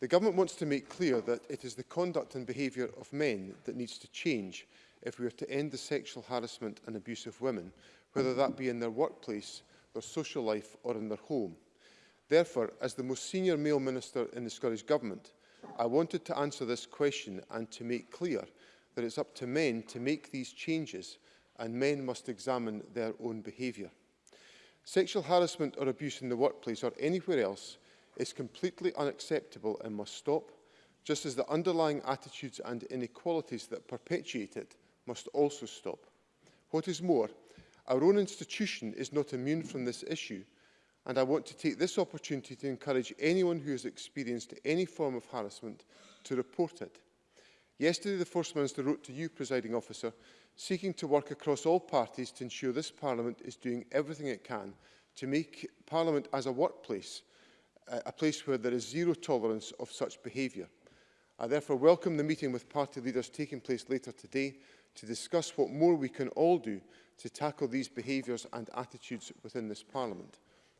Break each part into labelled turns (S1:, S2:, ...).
S1: The Government
S2: wants to make clear that it is the conduct and behaviour of men that needs to change if we are to end the sexual harassment and abuse of women, whether that be in their workplace, their social life or in their home. Therefore, as the most senior male minister in the Scottish Government, I wanted to answer this question and to make clear that it's up to men to make these changes and men must examine their own behaviour. Sexual harassment or abuse in the workplace or anywhere else is completely unacceptable and must stop, just as the underlying attitudes and inequalities that perpetuate it must also stop. What is more, our own institution is not immune from this issue, and I want to take this opportunity to encourage anyone who has experienced any form of harassment to report it. Yesterday, the First Minister wrote to you, Presiding Officer, seeking to work across all parties to ensure this Parliament is doing everything it can to make Parliament as a workplace, uh, a place where there is zero tolerance of such behaviour. I therefore welcome the meeting with party leaders taking place later today to discuss what more we can all do to tackle these behaviours and attitudes within this Parliament.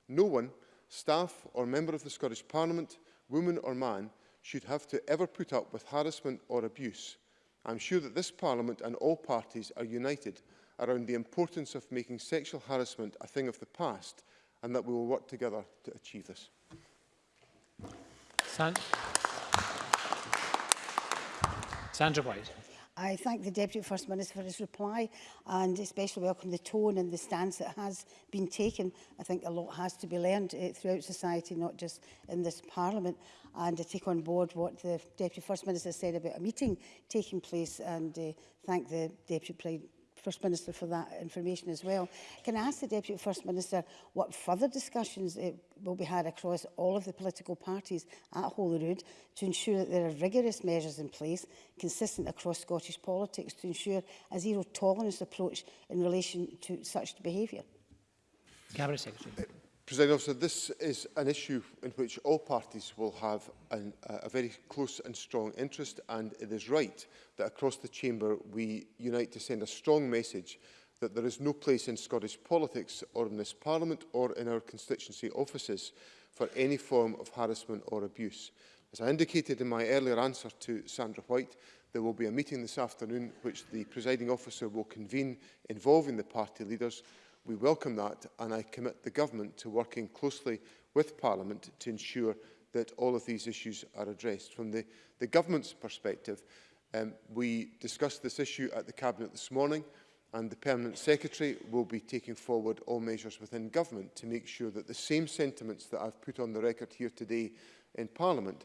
S2: No one, staff or member of the Scottish Parliament, woman or man, should have to ever put up with harassment or abuse. I'm sure that this Parliament and all parties are united around the importance of making sexual harassment a thing of the past and that we will work together to achieve this.
S3: San Sandra White.
S1: I thank the Deputy First Minister for his reply and especially welcome the tone and the stance that has been taken. I think a lot has to be learned uh, throughout society, not just in this Parliament. And I take on board what the Deputy First Minister said about a meeting taking place and uh, thank the Deputy First Minister for that information as well. Can I ask the Deputy First Minister what further discussions will be had across all of the political parties at Holyrood to ensure that there are rigorous measures in place consistent across Scottish politics to ensure a zero tolerance approach in relation to such behaviour?
S3: Cabinet Secretary.
S2: President Officer, this is an issue in which all parties will have an, uh, a very close and strong interest and it is right that across the Chamber we unite to send a strong message that there is no place in Scottish politics or in this Parliament or in our constituency offices for any form of harassment or abuse. As I indicated in my earlier answer to Sandra White, there will be a meeting this afternoon which the presiding officer will convene involving the party leaders We welcome that and I commit the Government to working closely with Parliament to ensure that all of these issues are addressed. From the, the Government's perspective, um, we discussed this issue at the Cabinet this morning and the Permanent Secretary will be taking forward all measures within Government to make sure that the same sentiments that I've put on the record here today in Parliament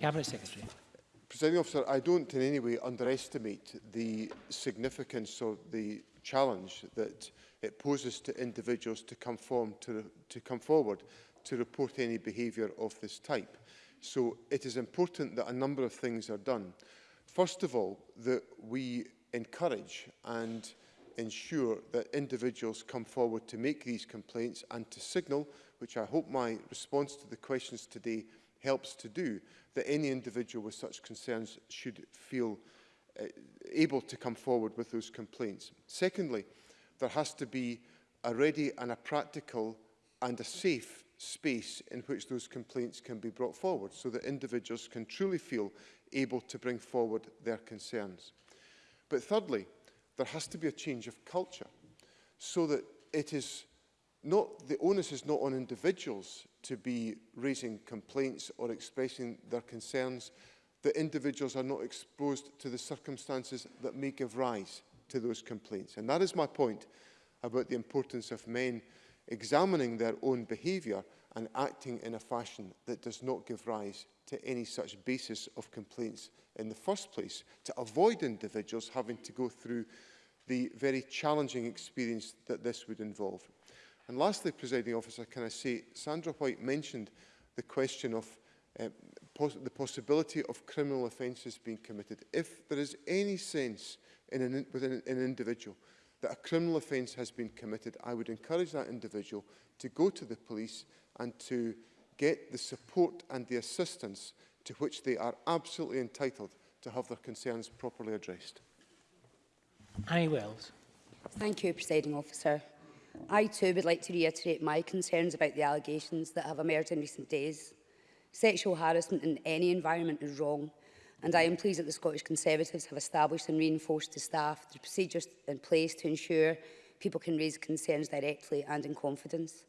S3: Cabinet Secretary.
S2: Presiding officer, I don't in any way underestimate the significance of the challenge that it poses to individuals to come, form, to, to come forward to report any behaviour of this type. So it is important that a number of things are done. First of all, that we encourage and ensure that individuals come forward to make these complaints and to signal, which I hope my response to the questions today helps to do, that any individual with such concerns should feel uh, able to come forward with those complaints. Secondly, there has to be a ready and a practical and a safe space in which those complaints can be brought forward so that individuals can truly feel able to bring forward their concerns. But thirdly, there has to be a change of culture so that it is not, the onus is not on individuals to be raising complaints or expressing their concerns, that individuals are not exposed to the circumstances that may give rise to those complaints. And that is my point about the importance of men examining their own behaviour and acting in a fashion that does not give rise to any such basis of complaints in the first place, to avoid individuals having to go through the very challenging experience that this would involve. And lastly, presiding officer, can I say, Sandra White mentioned the question of uh, pos the possibility of criminal offences being committed. If there is any sense in an, within an individual that a criminal offence has been committed, I would encourage that individual to go to the police and to get the support and the assistance to which they are absolutely entitled to have their concerns properly addressed.
S3: Annie Wells.
S4: Thank you, Presiding Officer. I too would like to reiterate my concerns about the allegations that have emerged in recent days. Sexual harassment in any environment is wrong, and I am pleased that the Scottish Conservatives have established and reinforced to staff the procedures in place to ensure people can raise concerns directly and in confidence.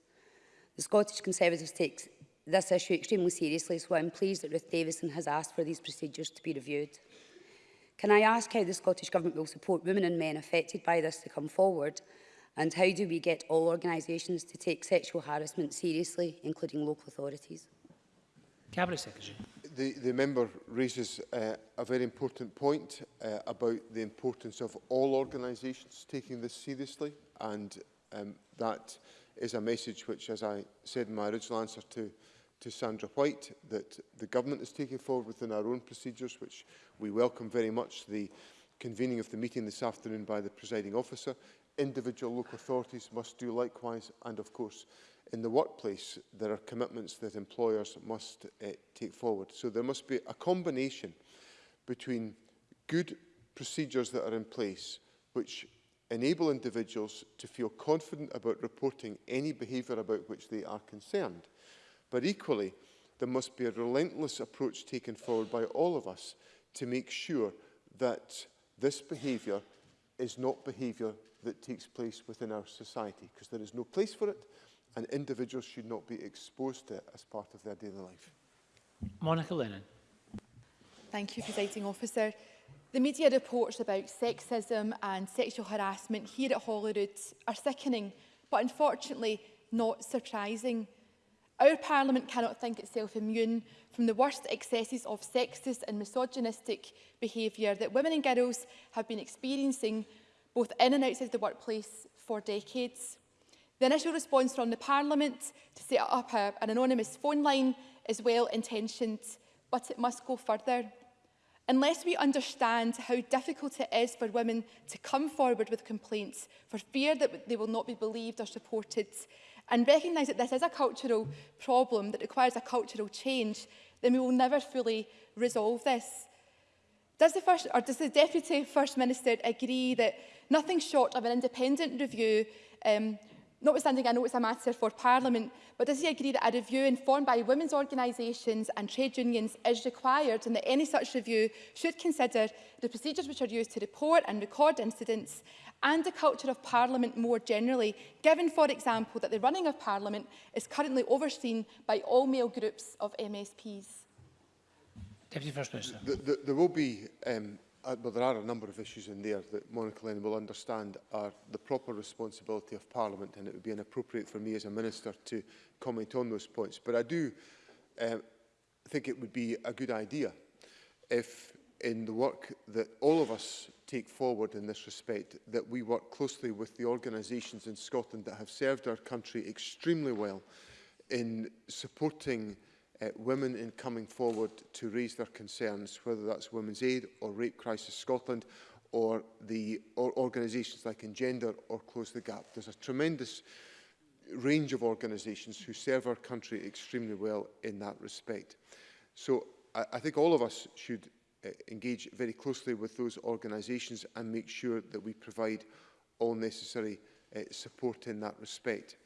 S4: The Scottish Conservatives takes this issue extremely seriously, so I'm pleased that Ruth Davison has asked for these procedures to be reviewed. Can I ask how the Scottish Government will support women and men affected by this to come forward And how do we get all organisations to take sexual harassment seriously, including local authorities?
S3: Cabinet Secretary.
S2: The, the member raises uh, a very important point uh, about the importance of all organisations taking this seriously and um, that is a message which, as I said in my original answer to, to Sandra White, that the government is taking forward within our own procedures, which we welcome very much. The convening of the meeting this afternoon by the presiding officer individual local authorities must do likewise and of course in the workplace there are commitments that employers must uh, take forward. So there must be a combination between good procedures that are in place which enable individuals to feel confident about reporting any behaviour about which they are concerned. But equally, there must be a relentless approach taken forward by all of us to make sure that this behaviour is not behaviour that takes place within our society because there is no place for it and individuals should not be exposed to it as part of their daily life.
S3: Monica Lennon.
S5: Thank you, Presiding Officer. The media reports about sexism and sexual harassment here at Holyrood are sickening, but unfortunately not surprising. Our Parliament cannot think itself immune from the worst excesses of sexist and misogynistic behaviour that women and girls have been experiencing both in and outside the workplace for decades. The initial response from the Parliament to set up a, an anonymous phone line is well intentioned, but it must go further. Unless we understand how difficult it is for women to come forward with complaints for fear that they will not be believed or supported, and recognise that this is a cultural problem that requires a cultural change, then we will never fully resolve this. Does the, first, or does the Deputy First Minister agree that nothing short of an independent review, um, notwithstanding I know it's a matter for Parliament, but does he agree that a review informed by women's organisations and trade unions is required and that any such review should consider the procedures which are used to report and record incidents and the culture of Parliament more generally, given, for example, that the running of Parliament is currently overseen by all male groups of MSPs?
S3: Deputy First Minister.
S2: The, the, there will be, um, uh, well, there are a number of issues in there that Monica Lennon will understand are the proper responsibility of Parliament, and it would be inappropriate for me as a Minister to comment on those points. But I do um, think it would be a good idea if in the work that all of us take forward in this respect, that we work closely with the organisations in Scotland that have served our country extremely well in supporting uh, women in coming forward to raise their concerns, whether that's Women's Aid or Rape Crisis Scotland or the or organisations like Engender or Close the Gap. There's a tremendous range of organisations who serve our country extremely well in that respect. So I, I think all of us should uh, engage very closely with those organisations and make sure that we provide all necessary uh, support in that respect.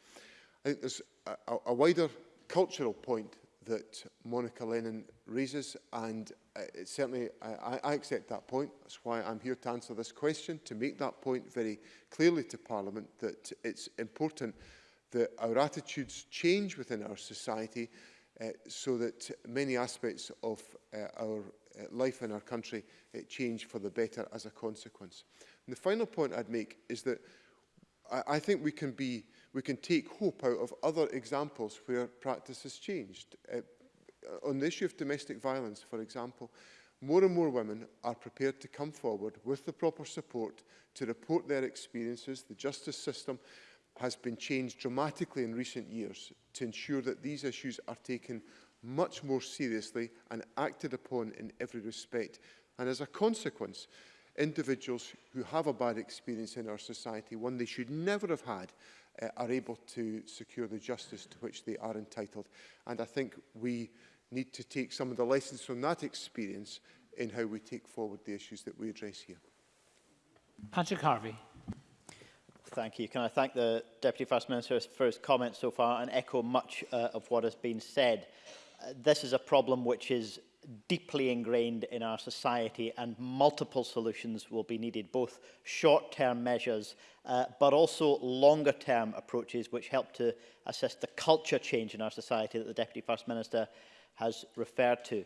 S2: I think there's a, a wider cultural point that Monica Lennon raises and uh, certainly I, I accept that point. That's why I'm here to answer this question, to make that point very clearly to Parliament that it's important that our attitudes change within our society uh, so that many aspects of uh, our uh, life in our country uh, change for the better as a consequence. And the final point I'd make is that I, I think we can be we can take hope out of other examples where practice has changed. Uh, on the issue of domestic violence, for example, more and more women are prepared to come forward with the proper support to report their experiences. The justice system has been changed dramatically in recent years to ensure that these issues are taken much more seriously and acted upon in every respect. And as a consequence, individuals who have a bad experience in our society, one they should never have had, uh, are able to secure the justice to which they are entitled. And I think we need to take some of the lessons from that experience in how we take forward the issues that we address here.
S3: Patrick Harvey.
S6: Thank you. Can I thank the Deputy First Minister for his comments so far and echo much uh, of what has been said. Uh, this is a problem which is deeply ingrained in our society and multiple solutions will be needed, both short-term measures uh, but also longer-term approaches which help to assist the culture change in our society that the Deputy First Minister has referred to.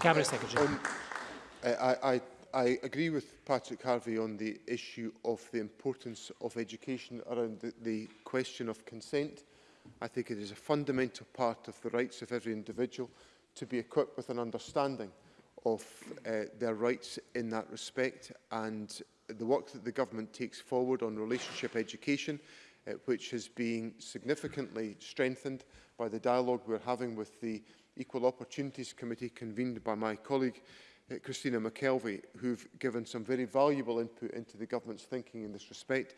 S3: Cabinet Secretary.
S2: Um, I, I I agree with Patrick Harvey on the issue of the importance of education around the, the question of consent. I think it is a fundamental part of the rights of every individual to be equipped with an understanding of uh, their rights in that respect and the work that the government takes forward on relationship education uh, which has been significantly strengthened by the dialogue we're having with the Equal Opportunities Committee convened by my colleague Uh, Christina McKelvey, who've given some very valuable input into the government's thinking in this respect.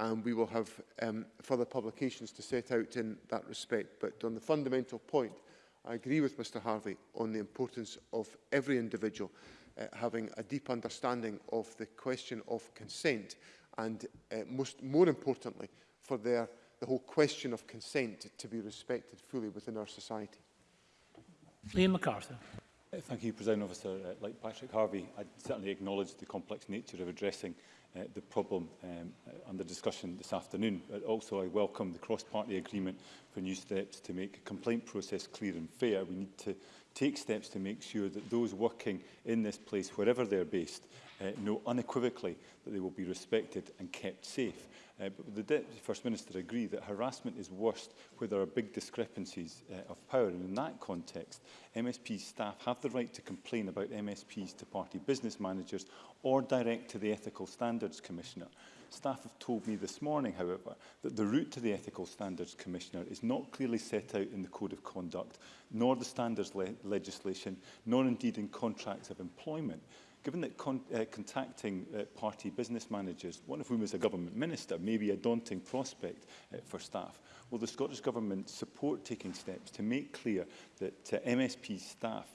S2: And we will have um, further publications to set out in that respect. But on the fundamental point, I agree with Mr Harvey on the importance of every individual uh, having a deep understanding of the question of consent and uh, most, more importantly for their, the whole question of consent to be respected fully within our society.
S3: Liam MacArthur.
S7: Uh, thank you, President Officer. Uh, like Patrick Harvey, I certainly acknowledge the complex nature of addressing uh, the problem um, under uh, discussion this afternoon, but also I welcome the cross-party agreement for new steps to make a complaint process clear and fair. We need to take steps to make sure that those working in this place, wherever they're based, uh, know unequivocally that they will be respected and kept safe. Uh, but the Deputy First Minister agreed that harassment is worst where there are big discrepancies uh, of power. And in that context, MSP staff have the right to complain about MSPs to party business managers or direct to the Ethical Standards Commissioner. Staff have told me this morning, however, that the route to the Ethical Standards Commissioner is not clearly set out in the Code of Conduct, nor the standards le legislation, nor indeed in contracts of employment given that con uh, contacting uh, party business managers, one of whom is a government minister, may be a daunting prospect uh, for staff, will the Scottish Government support taking steps to make clear that uh, MSP staff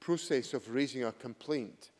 S2: process of raising a complaint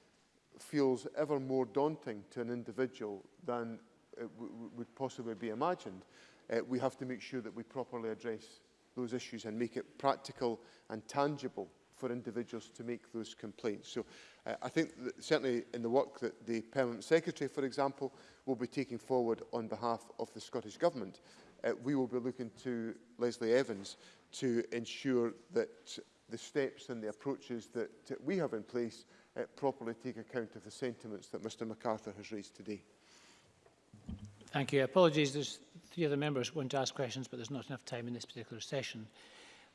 S2: feels ever more daunting to an individual than it would possibly be imagined, uh, we have to make sure that we properly address those issues and make it practical and tangible for individuals to make those complaints. So uh, I think that certainly in the work that the Permanent Secretary, for example, will be taking forward on behalf of the Scottish Government, uh, we will be looking to Leslie Evans to ensure that the steps and the approaches that we have in place uh, properly take account of the sentiments that Mr MacArthur has raised today.
S3: Thank you. Apologies, there's three other members who want to ask questions, but there's not enough time in this particular session.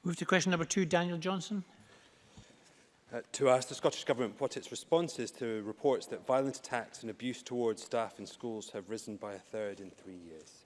S3: Move to question number two, Daniel Johnson
S8: uh, to ask the Scottish Government what its response is to reports that violent attacks and abuse towards staff in schools have risen by a third in three years.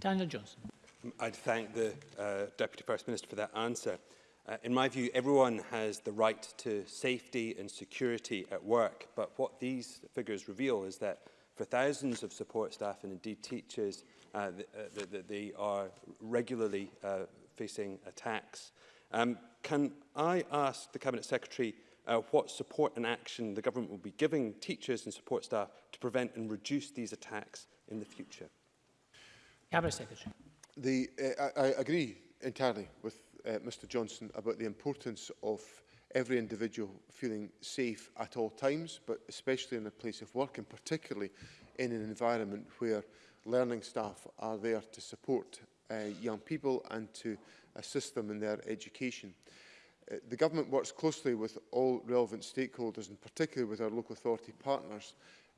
S3: Daniel Johnson.
S8: Um, I'd thank the uh, Deputy First Minister for that answer. Uh, in my view, everyone has the right to safety and security at work, but what these figures reveal is that for thousands of support staff and indeed teachers, uh, th uh, th th they are regularly uh, facing attacks. Um, can I ask the Cabinet Secretary uh, what support and action the government will be giving teachers and support staff to prevent and reduce these attacks in the future?
S3: Cabinet Secretary.
S2: The, uh, I, I agree entirely with uh, Mr Johnson about the importance of every individual feeling safe at all times, but especially in a place of work and particularly in an environment where learning staff are there to support uh, young people and to a system in their education. Uh, the government works closely with all relevant stakeholders and particularly with our local authority partners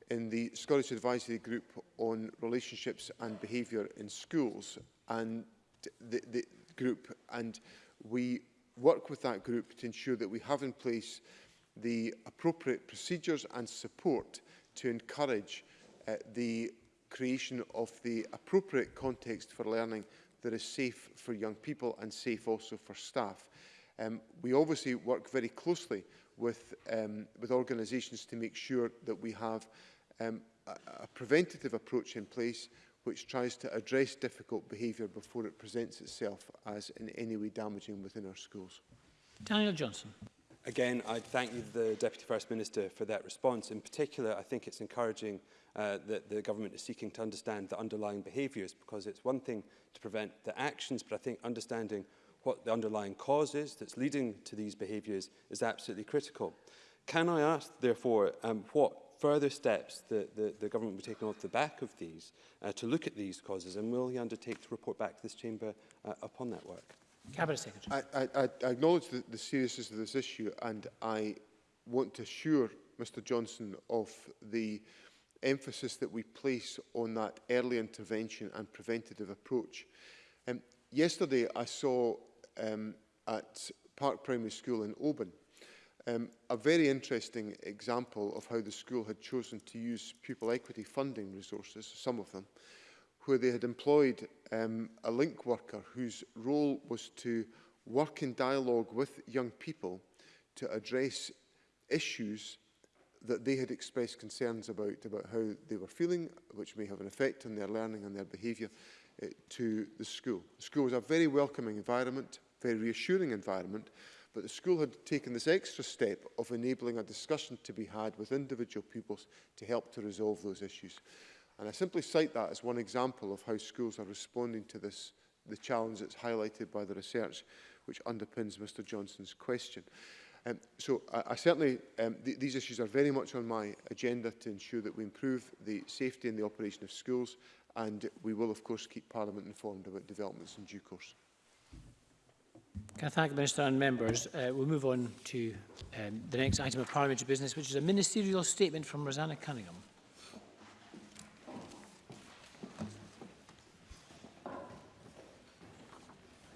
S2: in the Scottish Advisory Group on Relationships and Behaviour in Schools and the, the group and we work with that group to ensure that we have in place the appropriate procedures and support to encourage uh, the creation of the appropriate context for learning that is safe for young people and safe also for staff. Um, we obviously work very closely with, um, with organisations to make sure that we have um, a, a preventative approach in place which tries to address difficult behaviour before it presents itself as in any way damaging within our schools.
S3: Daniel Johnson.
S8: Again, I thank you, the Deputy First Minister, for that response. In particular, I think it's encouraging uh, that the government is seeking to understand the underlying behaviours because it's one thing to prevent the actions, but I think understanding what the underlying cause is that's leading to these behaviours is absolutely critical. Can I ask, therefore, um, what further steps the, the, the government will be taking off the back of these uh, to look at these causes, and will he undertake to report back to this chamber uh, upon that work?
S3: Cabinet Secretary.
S2: I, I, I acknowledge the, the seriousness of this issue, and I want to assure Mr Johnson of the emphasis that we place on that early intervention and preventative approach. Um, yesterday, I saw um, at Park Primary School in Oban um, a very interesting example of how the school had chosen to use pupil equity funding resources, some of them, where they had employed um, a link worker whose role was to work in dialogue with young people to address issues that they had expressed concerns about, about how they were feeling, which may have an effect on their learning and their behaviour uh, to the school. The school was a very welcoming environment, very reassuring environment, but the school had taken this extra step of enabling a discussion to be had with individual pupils to help to resolve those issues. And I simply cite that as one example of how schools are responding to this, the challenge that's highlighted by the research which underpins Mr Johnson's question. Um, so I, I certainly, um, th these issues are very much on my agenda to ensure that we improve the safety and the operation of schools and we will of course keep Parliament informed about developments in due course.
S3: Can I thank the Minister and members. Uh, we'll move on to um, the next item of parliamentary business, which is a ministerial statement from Rosanna Cunningham.